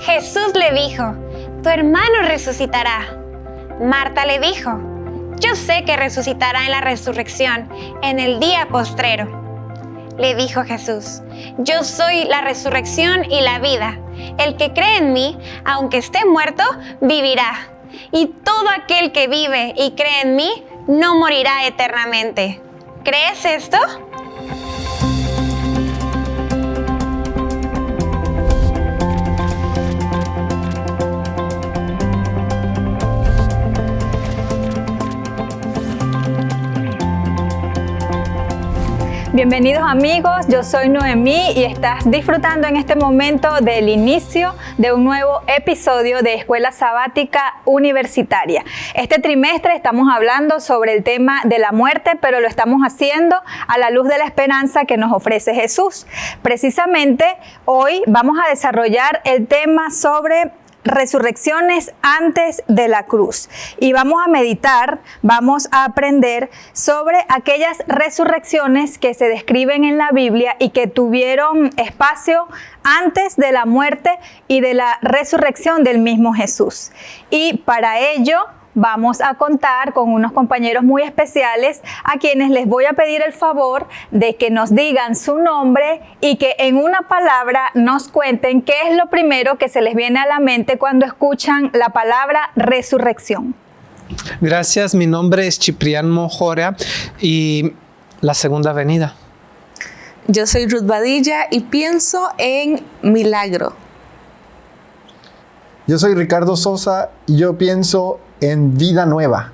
Jesús le dijo, tu hermano resucitará. Marta le dijo, yo sé que resucitará en la resurrección, en el día postrero. Le dijo Jesús, yo soy la resurrección y la vida. El que cree en mí, aunque esté muerto, vivirá. Y todo aquel que vive y cree en mí, no morirá eternamente. ¿Crees esto? Bienvenidos amigos, yo soy Noemí y estás disfrutando en este momento del inicio de un nuevo episodio de Escuela Sabática Universitaria. Este trimestre estamos hablando sobre el tema de la muerte, pero lo estamos haciendo a la luz de la esperanza que nos ofrece Jesús. Precisamente hoy vamos a desarrollar el tema sobre resurrecciones antes de la cruz. Y vamos a meditar, vamos a aprender sobre aquellas resurrecciones que se describen en la Biblia y que tuvieron espacio antes de la muerte y de la resurrección del mismo Jesús. Y para ello vamos a contar con unos compañeros muy especiales a quienes les voy a pedir el favor de que nos digan su nombre y que en una palabra nos cuenten qué es lo primero que se les viene a la mente cuando escuchan la palabra resurrección. Gracias, mi nombre es Ciprián Mojora y la segunda venida. Yo soy Ruth Badilla y pienso en milagro. Yo soy Ricardo Sosa y yo pienso en vida nueva.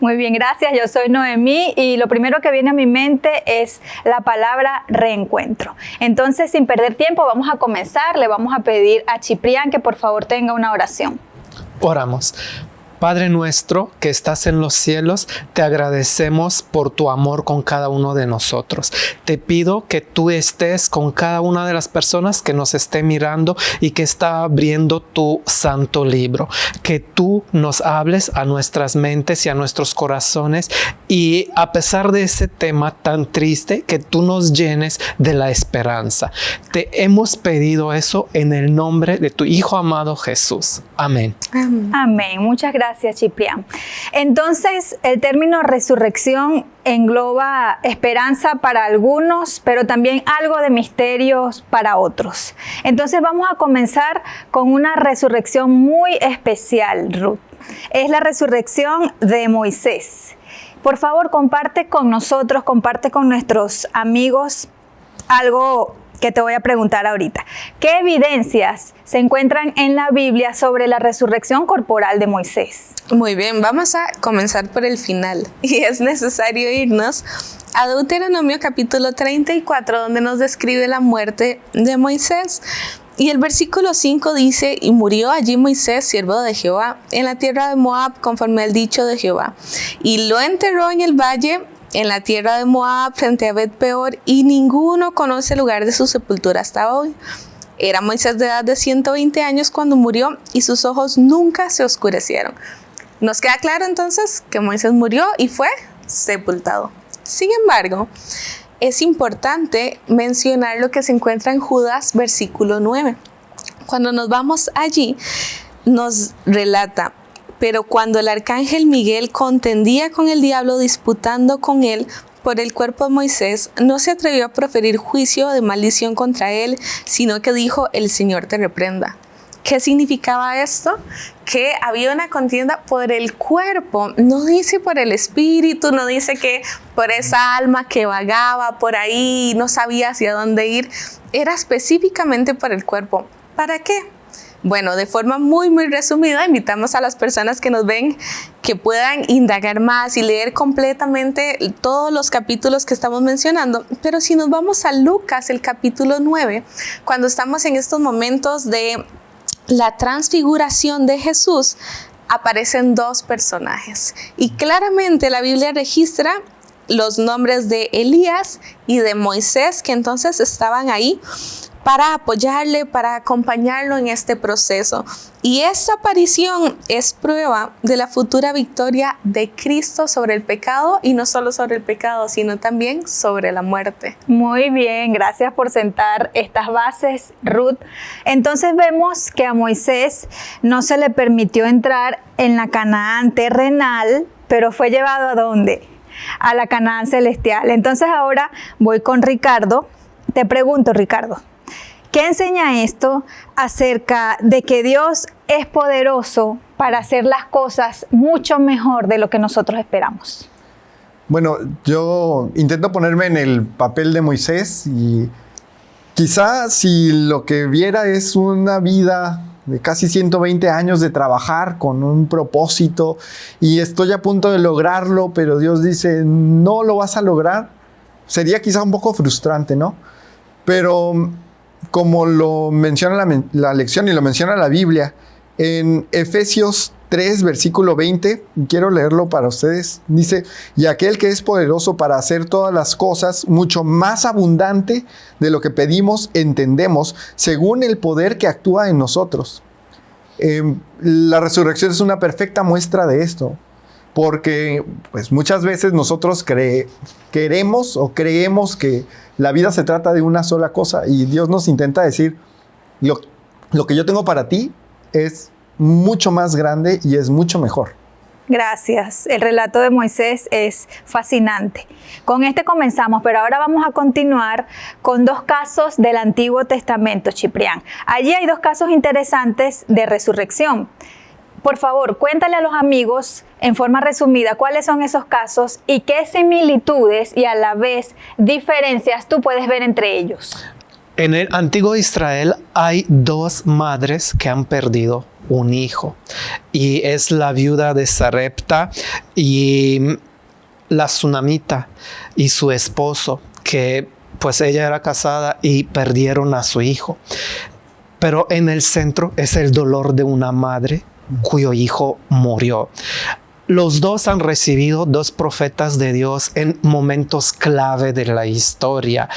Muy bien, gracias. Yo soy Noemí y lo primero que viene a mi mente es la palabra reencuentro. Entonces, sin perder tiempo, vamos a comenzar. Le vamos a pedir a Ciprián que por favor tenga una oración. Oramos. Padre nuestro que estás en los cielos, te agradecemos por tu amor con cada uno de nosotros. Te pido que tú estés con cada una de las personas que nos esté mirando y que está abriendo tu santo libro. Que tú nos hables a nuestras mentes y a nuestros corazones y a pesar de ese tema tan triste, que tú nos llenes de la esperanza. Te hemos pedido eso en el nombre de tu Hijo amado Jesús. Amén. Amén. Amén. Muchas gracias Gracias, Ciprián. Entonces, el término resurrección engloba esperanza para algunos, pero también algo de misterios para otros. Entonces, vamos a comenzar con una resurrección muy especial, Ruth. Es la resurrección de Moisés. Por favor, comparte con nosotros, comparte con nuestros amigos algo que te voy a preguntar ahorita. ¿Qué evidencias se encuentran en la Biblia sobre la resurrección corporal de Moisés? Muy bien, vamos a comenzar por el final y es necesario irnos a Deuteronomio capítulo 34 donde nos describe la muerte de Moisés. Y el versículo 5 dice, y murió allí Moisés, siervo de Jehová, en la tierra de Moab, conforme al dicho de Jehová. Y lo enterró en el valle en la tierra de Moab frente a Bet Peor y ninguno conoce el lugar de su sepultura hasta hoy. Era Moisés de edad de 120 años cuando murió y sus ojos nunca se oscurecieron. Nos queda claro entonces que Moisés murió y fue sepultado. Sin embargo, es importante mencionar lo que se encuentra en Judas versículo 9. Cuando nos vamos allí, nos relata, pero cuando el arcángel Miguel contendía con el diablo disputando con él por el cuerpo de Moisés, no se atrevió a proferir juicio de maldición contra él, sino que dijo, el Señor te reprenda. ¿Qué significaba esto? Que había una contienda por el cuerpo, no dice por el espíritu, no dice que por esa alma que vagaba por ahí, no sabía hacia dónde ir, era específicamente por el cuerpo. ¿Para qué? Bueno, de forma muy, muy resumida, invitamos a las personas que nos ven que puedan indagar más y leer completamente todos los capítulos que estamos mencionando. Pero si nos vamos a Lucas, el capítulo 9, cuando estamos en estos momentos de la transfiguración de Jesús, aparecen dos personajes. Y claramente la Biblia registra los nombres de Elías y de Moisés, que entonces estaban ahí para apoyarle, para acompañarlo en este proceso. Y esta aparición es prueba de la futura victoria de Cristo sobre el pecado y no solo sobre el pecado, sino también sobre la muerte. Muy bien, gracias por sentar estas bases, Ruth. Entonces vemos que a Moisés no se le permitió entrar en la Canaán terrenal, pero fue llevado a dónde? A la Canaán celestial. Entonces ahora voy con Ricardo. Te pregunto, Ricardo, ¿Qué enseña esto acerca de que Dios es poderoso para hacer las cosas mucho mejor de lo que nosotros esperamos? Bueno, yo intento ponerme en el papel de Moisés y quizá si lo que viera es una vida de casi 120 años de trabajar con un propósito y estoy a punto de lograrlo, pero Dios dice, no lo vas a lograr, sería quizá un poco frustrante, ¿no? Pero como lo menciona la, lección y lo menciona la Biblia, en Efesios 3, versículo 20, quiero leerlo para ustedes, dice, y aquel que es poderoso para hacer todas las cosas mucho más abundante de lo que pedimos, entendemos, según el poder que actúa en nosotros. Em, la resurrección es una perfecta muestra de esto, porque pues muchas veces nosotros queremos o creemos que la vida se trata de una sola cosa y Dios nos intenta decir, lo, que yo tengo para ti es mucho más grande y es mucho mejor. Gracias. El relato de Moisés es fascinante. Con este comenzamos, pero ahora vamos a continuar con dos casos del Antiguo Testamento, Ciprián. Allí hay dos casos interesantes de resurrección. Por favor, cuéntale a los amigos en forma resumida cuáles son esos casos y qué similitudes y a la vez diferencias tú puedes ver entre ellos. En el antiguo Israel hay dos madres que han perdido un hijo y es la viuda de Sarepta y la tsunamita y su esposo que pues ella era casada y perdieron a su hijo. Pero en el centro es el dolor de una madre cuyo hijo murió. Los dos han recibido dos profetas de Dios en momentos clave de la historia.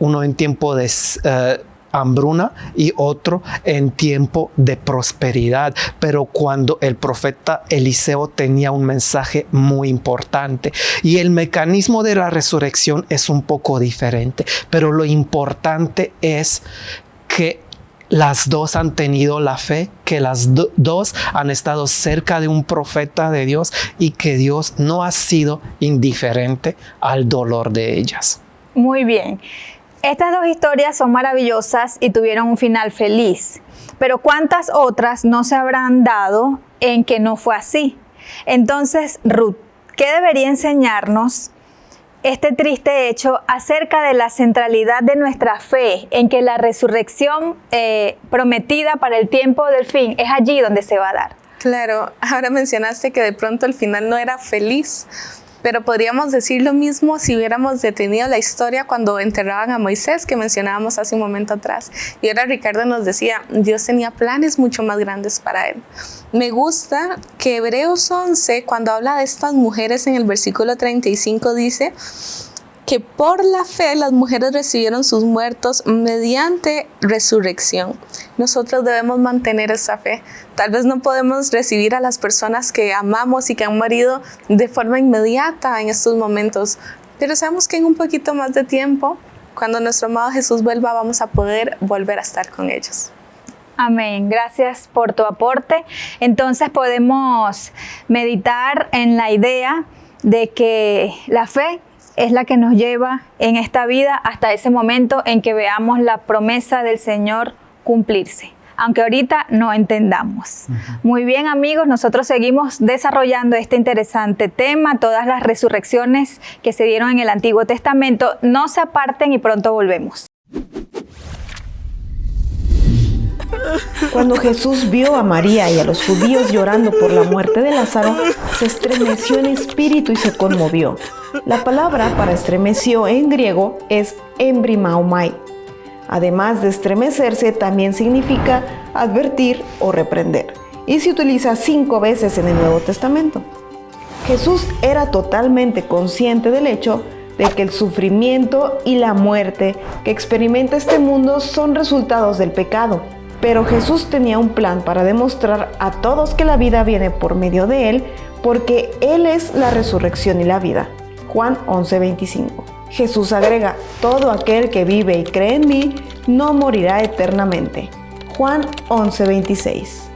Uno en tiempo de eh, hambruna y otro en tiempo de prosperidad. Pero cuando el profeta Eliseo tenía un mensaje muy importante y el mecanismo de la resurrección es un poco diferente, pero lo importante es que las dos han tenido la fe, que las dos han estado cerca de un profeta de Dios y que Dios no ha sido indiferente al dolor de ellas. Muy bien. Estas dos historias son maravillosas y tuvieron un final feliz, pero ¿cuántas otras no se habrán dado en que no fue así? Entonces, Ruth, ¿qué debería enseñarnos este triste hecho acerca de la centralidad de nuestra fe en que la resurrección eh, prometida para el tiempo del fin es allí donde se va a dar. Claro, ahora mencionaste que de pronto el final no era feliz, pero podríamos decir lo mismo si hubiéramos detenido la historia cuando enterraban a Moisés, que mencionábamos hace un momento atrás. Y ahora Ricardo nos decía, Dios tenía planes mucho más grandes para él. Me gusta que Hebreos 11, cuando habla de estas mujeres en el versículo 35, dice, que por la fe las mujeres recibieron sus muertos mediante resurrección. Nosotros debemos mantener esa fe. Tal vez no podemos recibir a las personas que amamos y que han morido de forma inmediata en estos momentos, pero sabemos que en un poquito más de tiempo, cuando nuestro amado Jesús vuelva, vamos a poder volver a estar con ellos. Amén. Gracias por tu aporte. Entonces podemos meditar en la idea de que la fe es la que nos lleva en esta vida hasta ese momento en que veamos la promesa del Señor cumplirse aunque ahorita no entendamos. Muy bien amigos, nosotros seguimos desarrollando este interesante tema, todas las resurrecciones que se dieron en el Antiguo Testamento. No se aparten y pronto volvemos. Cuando Jesús vio a María y a los judíos llorando por la muerte de Lázaro, se estremeció en espíritu y se conmovió. La palabra para estremeció en griego es embrimaumai. Además de estremecerse, también significa advertir o reprender. Y se utiliza cinco veces en el Nuevo Testamento. Jesús era totalmente consciente del hecho de que el sufrimiento y la muerte que experimenta este mundo son resultados del pecado. Pero Jesús tenía un plan para demostrar a todos que la vida viene por medio de Él, porque Él es la resurrección y la vida. Juan 11:25. Jesús agrega, todo aquel que vive y cree en mí no morirá eternamente. Juan 11:26.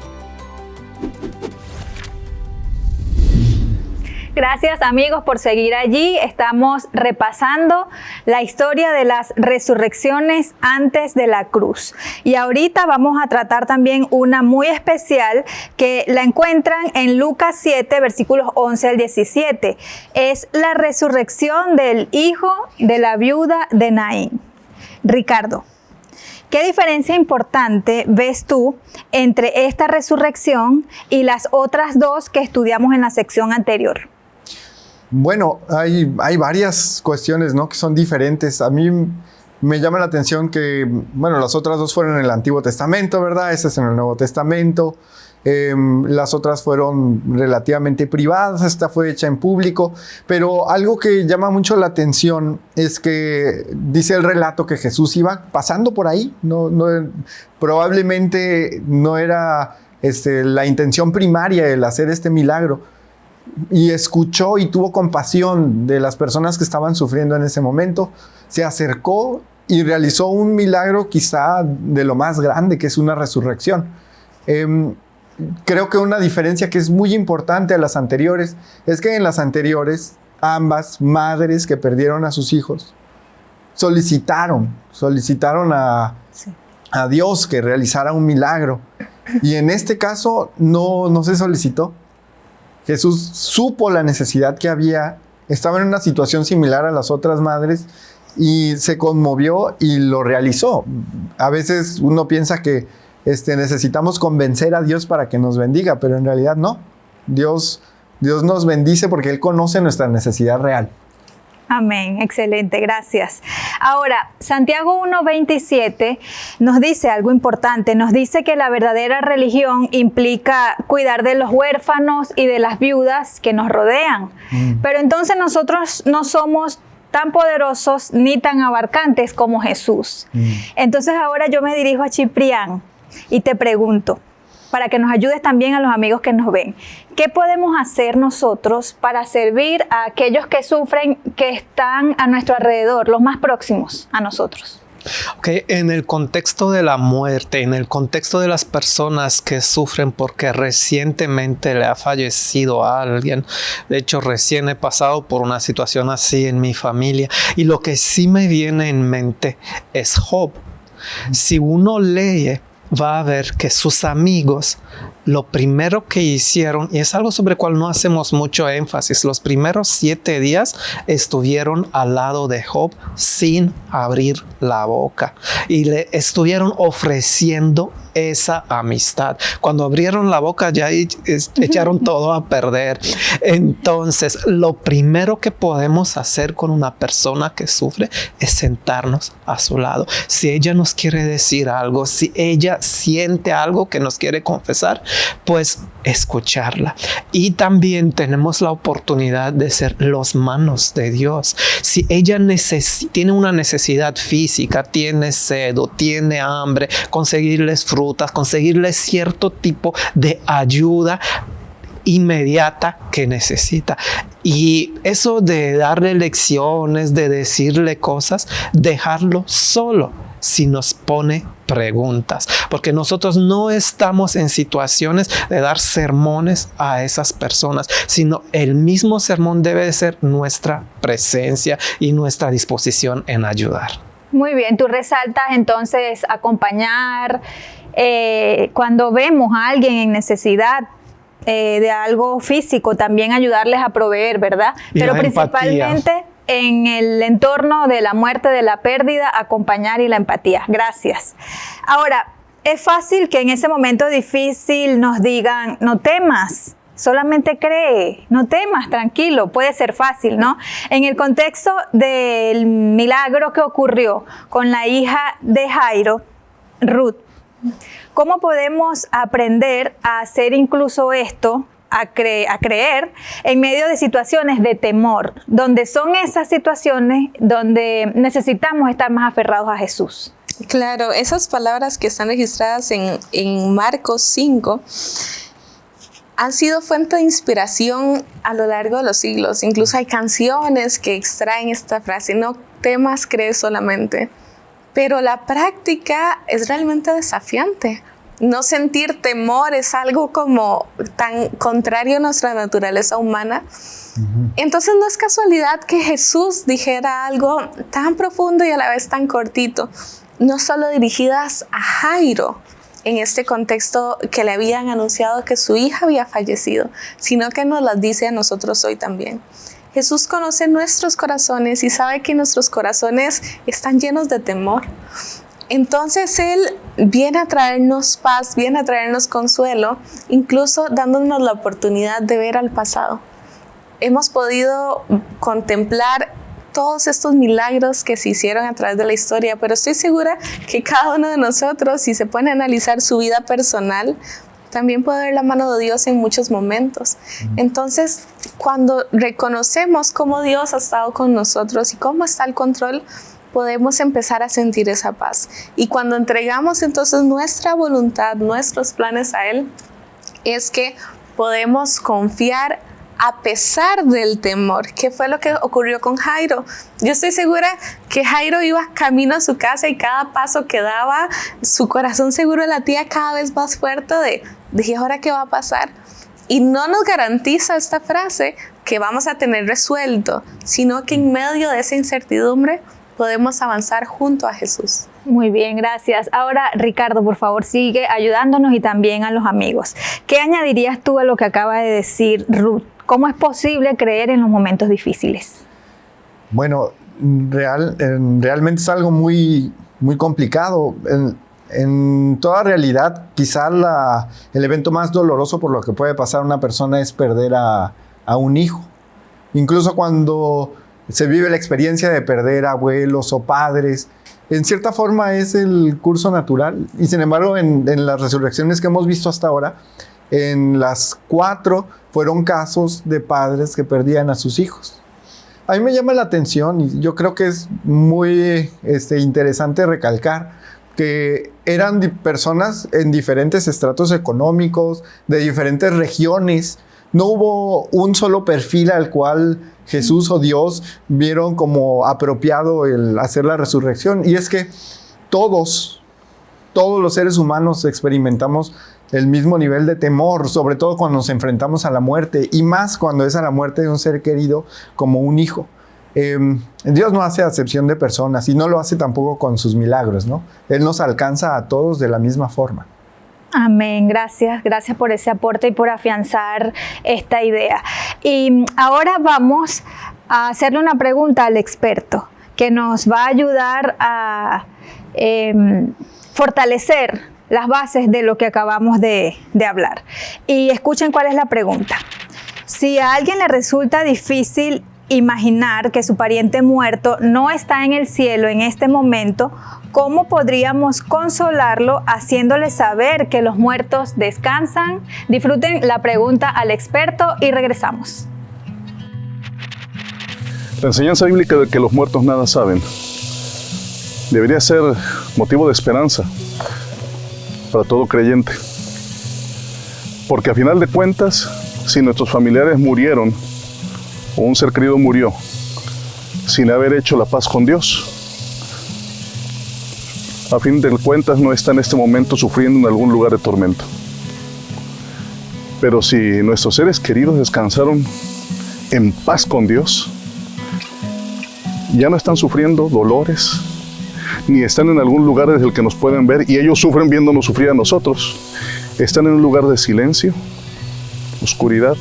Gracias amigos por seguir allí. Estamos repasando la historia de las resurrecciones antes de la cruz. Y ahorita vamos a tratar también una muy especial que la encuentran en Lucas 7, versículos 11 al 17. Es la resurrección del hijo de la viuda de Naín. Ricardo. ¿Qué diferencia importante ves tú entre esta resurrección y las otras dos que estudiamos en la sección anterior? Bueno, hay, varias cuestiones ¿no? que son diferentes. A mí me llama la atención que, bueno, las otras dos fueron en el Antiguo Testamento, ¿verdad? Esa es en el Nuevo Testamento. Em, las otras fueron relativamente privadas, esta fue hecha en público, pero algo que llama mucho la atención es que dice el relato que Jesús iba pasando por ahí, no, no, probablemente no era este, la intención primaria el hacer este milagro, y escuchó y tuvo compasión de las personas que estaban sufriendo en ese momento, se acercó y realizó un milagro quizá de lo más grande, que es una resurrección. Em, creo que una diferencia que es muy importante a las anteriores es que en las anteriores ambas madres que perdieron a sus hijos solicitaron, solicitaron a, a Dios que realizara un milagro. Y en este caso no, no se solicitó. Jesús supo la necesidad que había, estaba en una situación similar a las otras madres y se conmovió y lo realizó. A veces uno piensa que este, necesitamos convencer a Dios para que nos bendiga, pero en realidad no. Dios, Dios nos bendice porque Él conoce nuestra necesidad real. Amén, excelente, gracias. Ahora, Santiago 1.27 nos dice algo importante, nos dice que la verdadera religión implica cuidar de los huérfanos y de las viudas que nos rodean. Mm. Pero entonces nosotros no somos tan poderosos ni tan abarcantes como Jesús. Mm. Entonces ahora yo me dirijo a Ciprián y te pregunto, para que nos ayudes también a los amigos que nos ven. ¿Qué podemos hacer nosotros para servir a aquellos que sufren, que están a nuestro alrededor, los más próximos a nosotros? Okay, en el contexto de la muerte, en el contexto de las personas que sufren porque recientemente le ha fallecido a alguien, de hecho recién he pasado por una situación así en mi familia y lo que sí me viene en mente es Job. Si uno lee va a ver que sus amigos lo primero que hicieron, y es algo sobre el cual no hacemos mucho énfasis, los primeros siete días estuvieron al lado de Job sin abrir la boca y le estuvieron ofreciendo esa amistad. Cuando abrieron la boca ya echaron todo a perder. Entonces, lo primero que podemos hacer con una persona que sufre es sentarnos a su lado. Si ella nos quiere decir algo, si ella siente algo que nos quiere confesar, pues escucharla. Y también tenemos la oportunidad de ser los manos de Dios. Si ella tiene una necesidad física, tiene sed o tiene hambre, conseguirles frutas, conseguirles cierto tipo de ayuda inmediata que necesita. Y eso de darle lecciones, de decirle cosas, dejarlo solo si nos pone preguntas, porque nosotros no estamos en situaciones de dar sermones a esas personas, sino el mismo sermón debe de ser nuestra presencia y nuestra disposición en ayudar. Muy bien, tú resaltas entonces acompañar, eh, cuando vemos a alguien en necesidad, eh, de algo físico, también ayudarles a proveer, ¿verdad? Pero principalmente en el entorno de la muerte, de la pérdida, acompañar y la empatía. Gracias. Ahora, es fácil que en ese momento difícil nos digan, no temas, solamente cree, no temas, tranquilo, puede ser fácil, ¿no? En el contexto del milagro que ocurrió con la hija de Jairo, Ruth, ¿cómo podemos aprender a hacer incluso esto a, creer en medio de situaciones de temor, donde son esas situaciones donde necesitamos estar más aferrados a Jesús. Claro, esas palabras que están registradas en, en Marcos 5 han sido fuente de inspiración a lo largo de los siglos. Incluso hay canciones que extraen esta frase, no temas, crees solamente. Pero la práctica es realmente desafiante no sentir temor es algo como tan contrario a nuestra naturaleza humana. Entonces no es casualidad que Jesús dijera algo tan profundo y a la vez tan cortito, no solo dirigidas a Jairo en este contexto que le habían anunciado que su hija había fallecido, sino que nos las dice a nosotros hoy también. Jesús conoce nuestros corazones y sabe que nuestros corazones están llenos de temor. Entonces Él viene a traernos paz, viene a traernos consuelo, incluso dándonos la oportunidad de ver al pasado. Hemos podido contemplar todos estos milagros que se hicieron a través de la historia, pero estoy segura que cada uno de nosotros, si se pone a analizar su vida personal, también puede ver la mano de Dios en muchos momentos. Entonces, cuando reconocemos cómo Dios ha estado con nosotros y cómo está el control, podemos empezar a sentir esa paz. Y cuando entregamos entonces nuestra voluntad, nuestros planes a Él, es que podemos confiar a pesar del temor, ¿Qué fue lo que ocurrió con Jairo. Yo estoy segura que Jairo iba camino a su casa y cada paso que daba, su corazón seguro latía cada vez más fuerte de, de ahora qué va a pasar. Y no nos garantiza esta frase que vamos a tener resuelto, sino que en medio de esa incertidumbre podemos avanzar junto a Jesús. Muy bien, gracias. Ahora, Ricardo, por favor, sigue ayudándonos y también a los amigos. ¿Qué añadirías tú a lo que acaba de decir Ruth? ¿Cómo es posible creer en los momentos difíciles? Bueno, real, realmente es algo muy, muy complicado. En, toda realidad, quizá el evento más doloroso por lo que puede pasar una persona es perder a, un hijo. Incluso cuando se vive la experiencia de perder abuelos o padres. En cierta forma es el curso natural y sin embargo en, las resurrecciones que hemos visto hasta ahora, en las cuatro fueron casos de padres que perdían a sus hijos. A mí me llama la atención y yo creo que es muy este, interesante recalcar que eran personas en diferentes estratos económicos, de diferentes regiones. No hubo un solo perfil al cual Jesús o Dios vieron como apropiado el hacer la resurrección. Y es que todos, todos los seres humanos experimentamos el mismo nivel de temor, sobre todo cuando nos enfrentamos a la muerte, y más cuando es a la muerte de un ser querido como un hijo. Em, Dios no hace acepción de personas y no lo hace tampoco con sus milagros, ¿no? Él nos alcanza a todos de la misma forma. Amén, gracias, gracias por ese aporte y por afianzar esta idea. Y ahora vamos a hacerle una pregunta al experto que nos va a ayudar a em, fortalecer las bases de lo que acabamos de, de hablar. Y escuchen cuál es la pregunta. Si a alguien le resulta difícil imaginar que su pariente muerto no está en el cielo en este momento, ¿cómo podríamos consolarlo haciéndole saber que los muertos descansan? Disfruten la pregunta al experto y regresamos. La enseñanza bíblica de que los muertos nada saben debería ser motivo de esperanza para todo creyente. Porque a final de cuentas, si nuestros familiares murieron o un ser querido murió sin haber hecho la paz con Dios, a fin de cuentas no está en este momento sufriendo en algún lugar de tormento. Pero si nuestros seres queridos descansaron en paz con Dios, ya no están sufriendo dolores, ni están en algún lugar desde el que nos pueden ver y ellos sufren viéndonos sufrir a nosotros. Están en un lugar de silencio, oscuridad,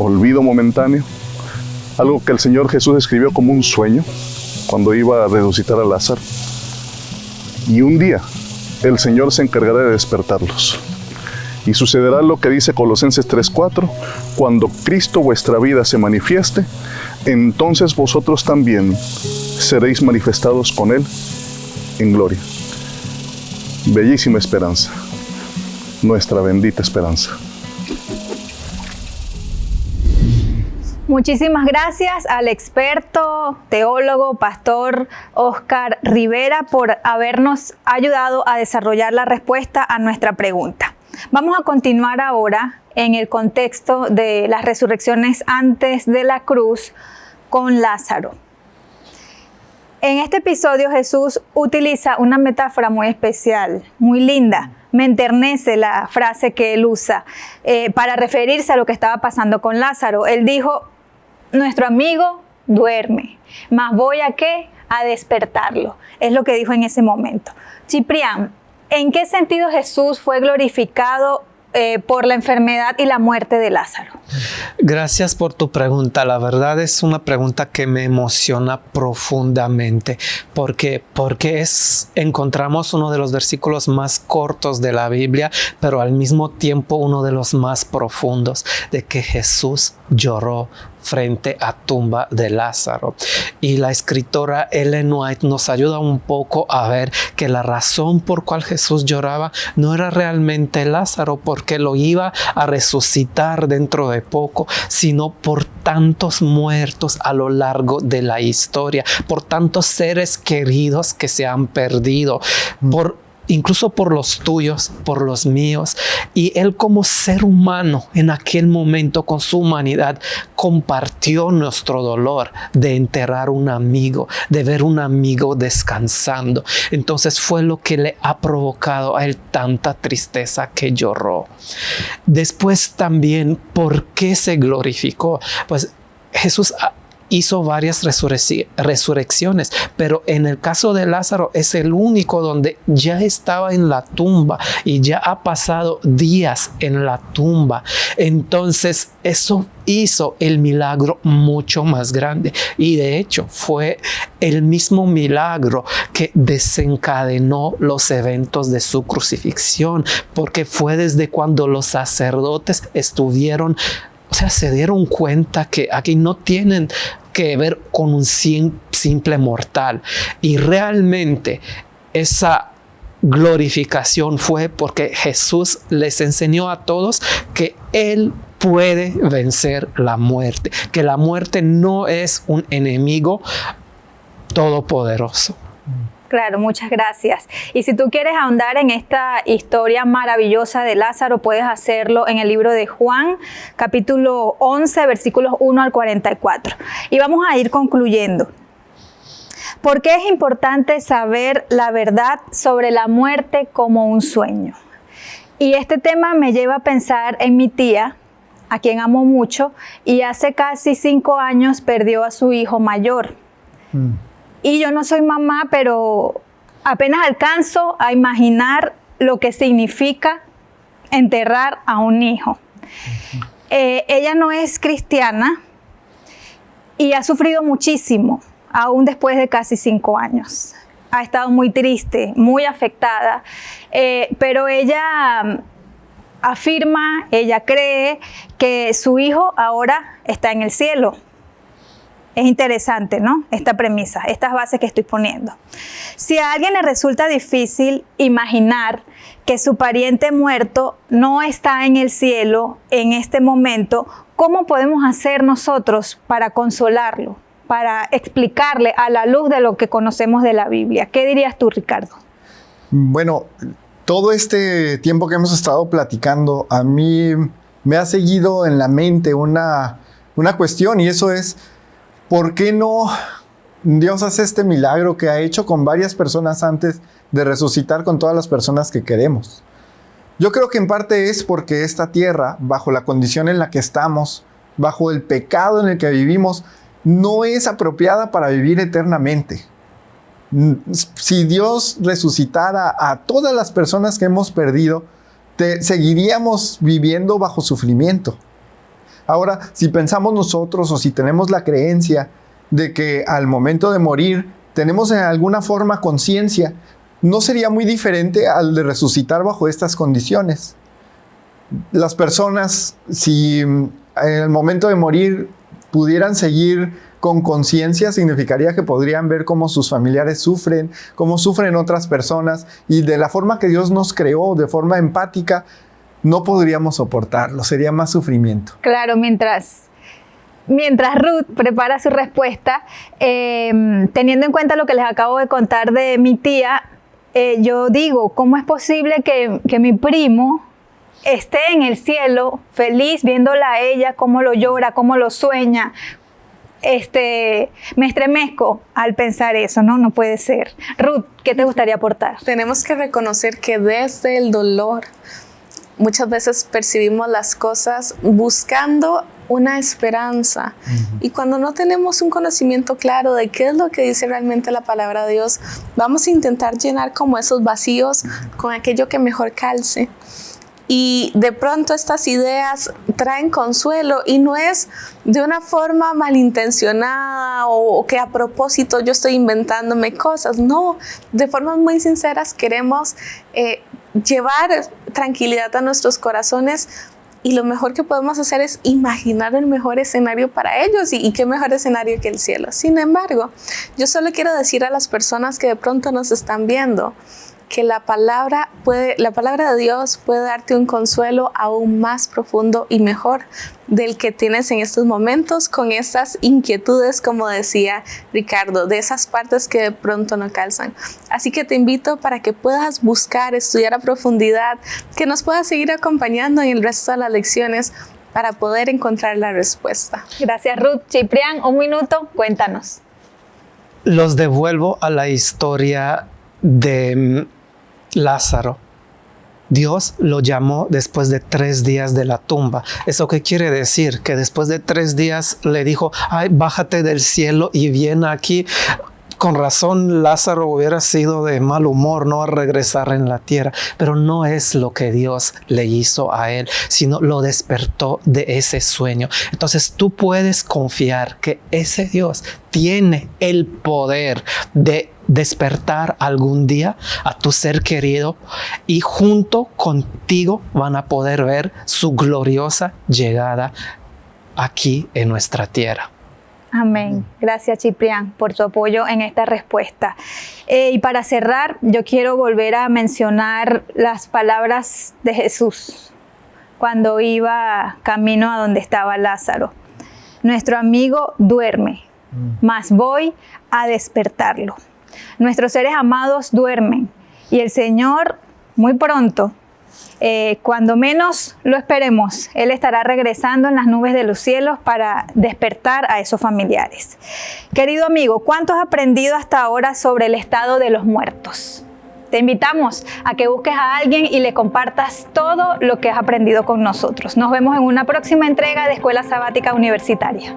olvido momentáneo, algo que el Señor Jesús escribió como un sueño cuando iba a resucitar a Lázaro. Y un día el Señor se encargará de despertarlos. Y sucederá lo que dice Colosenses 3:4, cuando Cristo vuestra vida se manifieste, entonces vosotros también seréis manifestados con Él en gloria. Bellísima esperanza, nuestra bendita esperanza. Muchísimas gracias al experto, teólogo, pastor Oscar Rivera por habernos ayudado a desarrollar la respuesta a nuestra pregunta. Vamos a continuar ahora en el contexto de las resurrecciones antes de la cruz con Lázaro. En este episodio Jesús utiliza una metáfora muy especial, muy linda. Me enternece la frase que él usa eh, para referirse a lo que estaba pasando con Lázaro. Él dijo, nuestro amigo duerme, mas voy a qué? A despertarlo. Es lo que dijo en ese momento. Ciprián, ¿en qué sentido Jesús fue glorificado eh, por la enfermedad y la muerte de Lázaro? Gracias por tu pregunta. La verdad es una pregunta que me emociona profundamente porque, porque es, encontramos uno de los versículos más cortos de la Biblia, pero al mismo tiempo uno de los más profundos de que Jesús lloró frente a tumba de Lázaro. Y la escritora Ellen White nos ayuda un poco a ver que la razón por cual Jesús lloraba no era realmente Lázaro porque lo iba a resucitar dentro de poco, sino por tantos muertos a lo largo de la historia, por tantos seres queridos que se han perdido, por incluso por los tuyos, por los míos. Y Él como ser humano en aquel momento con su humanidad compartió nuestro dolor de enterrar un amigo, de ver un amigo descansando. Entonces fue lo que le ha provocado a Él tanta tristeza que lloró. Después también, ¿por qué se glorificó? Pues Jesús hizo varias resurrecciones, pero en el caso de Lázaro es el único donde ya estaba en la tumba y ya ha pasado días en la tumba. Entonces eso hizo el milagro mucho más grande y de hecho fue el mismo milagro que desencadenó los eventos de su crucifixión porque fue desde cuando los sacerdotes estuvieron o sea, se dieron cuenta que aquí no tienen que ver con un simple mortal. Y realmente esa glorificación fue porque Jesús les enseñó a todos que Él puede vencer la muerte, que la muerte no es un enemigo todopoderoso. Claro, muchas gracias. Y si tú quieres ahondar en esta historia maravillosa de Lázaro, puedes hacerlo en el libro de Juan, capítulo 11, versículos 1 al 44. Y vamos a ir concluyendo. ¿Por qué es importante saber la verdad sobre la muerte como un sueño? Y este tema me lleva a pensar en mi tía, a quien amo mucho, y hace casi cinco años perdió a su hijo mayor. Mm. Y yo no soy mamá, pero apenas alcanzo a imaginar lo que significa enterrar a un hijo. Eh, ella no es cristiana y ha sufrido muchísimo, aún después de casi cinco años. Ha estado muy triste, muy afectada, eh, pero ella mm, afirma, ella cree que su hijo ahora está en el cielo es interesante, ¿no? Esta premisa, estas bases que estoy poniendo. Si a alguien le resulta difícil imaginar que su pariente muerto no está en el cielo en este momento, ¿cómo podemos hacer nosotros para consolarlo, para explicarle a la luz de lo que conocemos de la Biblia? ¿Qué dirías tú, Ricardo? Bueno, todo este tiempo que hemos estado platicando, a mí me ha seguido en la mente una, una cuestión y eso es, ¿por qué no Dios hace este milagro que ha hecho con varias personas antes de resucitar con todas las personas que queremos? Yo creo que en parte es porque esta tierra, bajo la condición en la que estamos, bajo el pecado en el que vivimos, no es apropiada para vivir eternamente. Si Dios resucitara a todas las personas que hemos perdido, seguiríamos viviendo bajo sufrimiento. Ahora, si pensamos nosotros o si tenemos la creencia de que al momento de morir tenemos en alguna forma conciencia, no sería muy diferente al de resucitar bajo estas condiciones. Las personas, si en el momento de morir pudieran seguir con conciencia, significaría que podrían ver cómo sus familiares sufren, cómo sufren otras personas y de la forma que Dios nos creó, de forma empática, no podríamos soportarlo, sería más sufrimiento. Claro, mientras mientras Ruth prepara su respuesta, eh, teniendo en cuenta lo que les acabo de contar de mi tía, eh, yo digo, ¿cómo es posible que, que mi primo esté en el cielo feliz viéndola a ella, cómo lo llora, cómo lo sueña? Este, me estremezco al pensar eso, ¿no? No puede ser. Ruth, ¿qué te gustaría aportar? Tenemos que reconocer que desde el dolor muchas veces percibimos las cosas buscando una esperanza. Y cuando no tenemos un conocimiento claro de qué es lo que dice realmente la palabra de Dios, vamos a intentar llenar como esos vacíos con aquello que mejor calce. Y de pronto estas ideas traen consuelo y no es de una forma malintencionada o, que a propósito yo estoy inventándome cosas. No, de formas muy sinceras queremos eh, llevar tranquilidad a nuestros corazones y lo mejor que podemos hacer es imaginar el mejor escenario para ellos y, y, qué mejor escenario que el cielo. Sin embargo, yo solo quiero decir a las personas que de pronto nos están viendo, que la palabra, puede, la palabra de Dios puede darte un consuelo aún más profundo y mejor del que tienes en estos momentos con estas inquietudes, como decía Ricardo, de esas partes que de pronto no calzan. Así que te invito para que puedas buscar, estudiar a profundidad, que nos puedas seguir acompañando en el resto de las lecciones para poder encontrar la respuesta. Gracias Ruth. Ciprián, un minuto, cuéntanos. Los devuelvo a la historia de Lázaro. Dios lo llamó después de tres días de la tumba. ¿Eso qué quiere decir? Que después de tres días le dijo, ay, bájate del cielo y viene aquí. Con razón Lázaro hubiera sido de mal humor no a regresar en la tierra, pero no es lo que Dios le hizo a él, sino lo despertó de ese sueño. Entonces tú puedes confiar que ese Dios tiene el poder de despertar algún día a tu ser querido y junto contigo van a poder ver su gloriosa llegada aquí en nuestra tierra. Amén. Gracias, Ciprián, por tu apoyo en esta respuesta. Eh, y para cerrar, yo quiero volver a mencionar las palabras de Jesús cuando iba camino a donde estaba Lázaro. Nuestro amigo duerme, mas voy a despertarlo. Nuestros seres amados duermen y el Señor muy pronto, eh, cuando menos lo esperemos, Él estará regresando en las nubes de los cielos para despertar a esos familiares. Querido amigo, ¿cuánto has aprendido hasta ahora sobre el estado de los muertos? Te invitamos a que busques a alguien y le compartas todo lo que has aprendido con nosotros. Nos vemos en una próxima entrega de Escuela Sabática Universitaria.